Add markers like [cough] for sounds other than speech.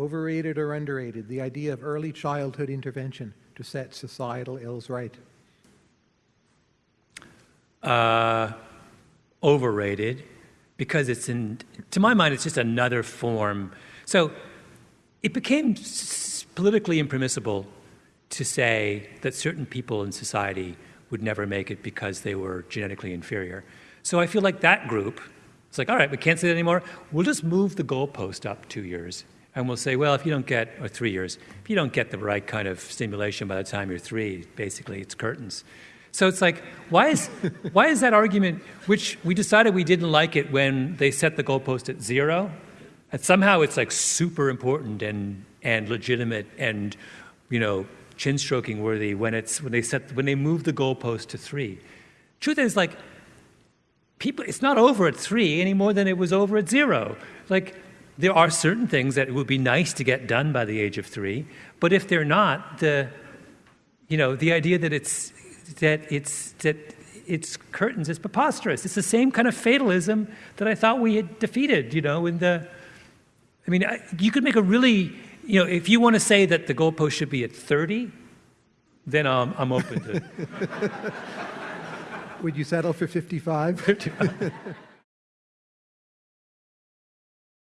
Overrated or underrated, the idea of early childhood intervention to set societal ills right? Uh, overrated because it's in, to my mind, it's just another form. So it became politically impermissible to say that certain people in society would never make it because they were genetically inferior. So I feel like that group, it's like, all right, we can't say that anymore. We'll just move the goalpost up two years. And we'll say, well, if you don't get, or three years, if you don't get the right kind of stimulation by the time you're three, basically it's curtains. So it's like, why is, [laughs] why is that argument, which we decided we didn't like it when they set the goalpost at zero, and somehow it's like super important and, and legitimate and, you know, chin stroking worthy when it's when they set when they move the goalpost to three. Truth is like people it's not over at three any more than it was over at zero. Like there are certain things that it would be nice to get done by the age of three, but if they're not, the you know, the idea that it's that it's that it's curtains is preposterous. It's the same kind of fatalism that I thought we had defeated, you know, in the I mean, you could make a really you know, if you want to say that the goalpost should be at 30, then um, I'm open to [laughs] Would you settle for 55? [laughs]